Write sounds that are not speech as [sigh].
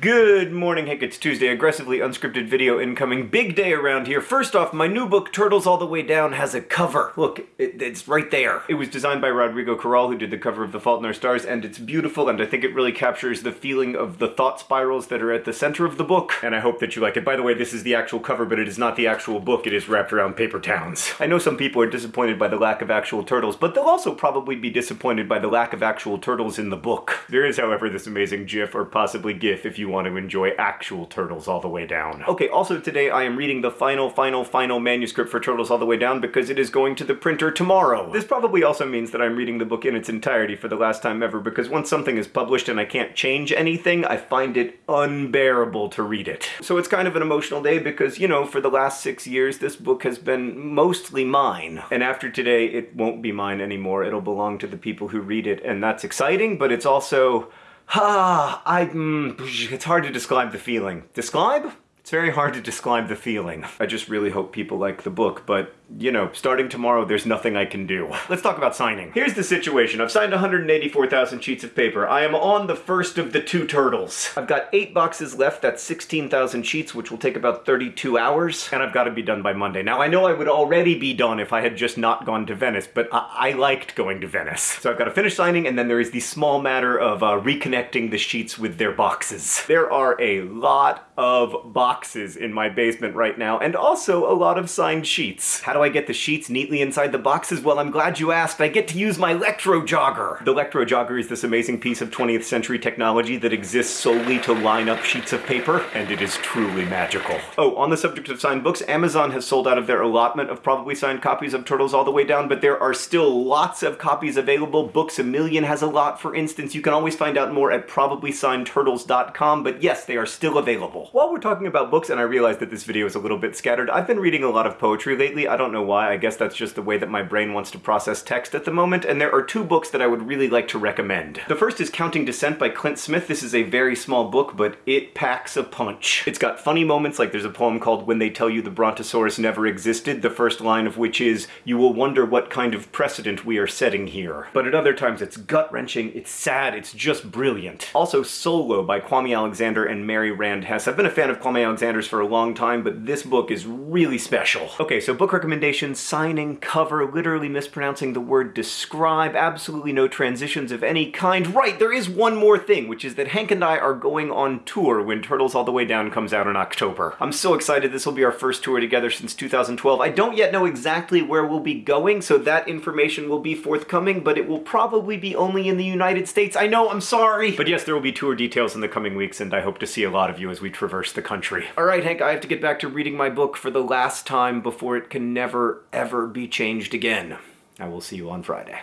Good morning, Hank. It's Tuesday. Aggressively unscripted video incoming. Big day around here. First off, my new book, Turtles All the Way Down, has a cover. Look, it, it's right there. It was designed by Rodrigo Corral, who did the cover of The Fault in Our Stars, and it's beautiful, and I think it really captures the feeling of the thought spirals that are at the center of the book, and I hope that you like it. By the way, this is the actual cover, but it is not the actual book. It is wrapped around paper towns. I know some people are disappointed by the lack of actual turtles, but they'll also probably be disappointed by the lack of actual turtles in the book. There is, however, this amazing GIF, or possibly GIF, if you want to enjoy actual Turtles All the Way Down. Okay, also today I am reading the final, final, final manuscript for Turtles All the Way Down because it is going to the printer tomorrow. This probably also means that I'm reading the book in its entirety for the last time ever because once something is published and I can't change anything, I find it unbearable to read it. So it's kind of an emotional day because, you know, for the last six years this book has been mostly mine. And after today it won't be mine anymore, it'll belong to the people who read it and that's exciting, but it's also Ah, I, mm, it's hard to describe the feeling. Describe? It's very hard to describe the feeling. I just really hope people like the book, but you know, starting tomorrow, there's nothing I can do. [laughs] Let's talk about signing. Here's the situation. I've signed 184,000 sheets of paper. I am on the first of the two turtles. I've got eight boxes left. That's 16,000 sheets, which will take about 32 hours, and I've got to be done by Monday. Now, I know I would already be done if I had just not gone to Venice, but I, I liked going to Venice. So I've got to finish signing, and then there is the small matter of uh, reconnecting the sheets with their boxes. There are a lot of boxes in my basement right now, and also a lot of signed sheets. How do I get the sheets neatly inside the boxes? Well, I'm glad you asked. I get to use my Electro Jogger. The Electro Jogger is this amazing piece of 20th century technology that exists solely to line up sheets of paper, and it is truly magical. Oh, on the subject of signed books, Amazon has sold out of their allotment of probably signed copies of Turtles All the Way Down, but there are still lots of copies available. Books A Million has a lot, for instance. You can always find out more at probablysignedturtles.com, but yes, they are still available. While we're talking about books, and I realized that this video is a little bit scattered, I've been reading a lot of poetry lately. I don't know why. I guess that's just the way that my brain wants to process text at the moment, and there are two books that I would really like to recommend. The first is Counting Descent by Clint Smith. This is a very small book, but it packs a punch. It's got funny moments, like there's a poem called When They Tell You the Brontosaurus Never Existed, the first line of which is, You will wonder what kind of precedent we are setting here. But at other times it's gut-wrenching, it's sad, it's just brilliant. Also Solo by Kwame Alexander and Mary Rand Hess. I've been a fan of Kwame Alexander's for a long time, but this book is really special. Okay, so book recommendations, signing, cover, literally mispronouncing the word describe, absolutely no transitions of any kind. Right, there is one more thing, which is that Hank and I are going on tour when Turtles All the Way Down comes out in October. I'm so excited this will be our first tour together since 2012. I don't yet know exactly where we'll be going, so that information will be forthcoming, but it will probably be only in the United States. I know, I'm sorry! But yes, there will be tour details in the coming weeks, and I hope to see a lot of you as we traverse the country. Alright, Hank, I have to get back to reading my book for the last time before it can never, ever be changed again. I will see you on Friday.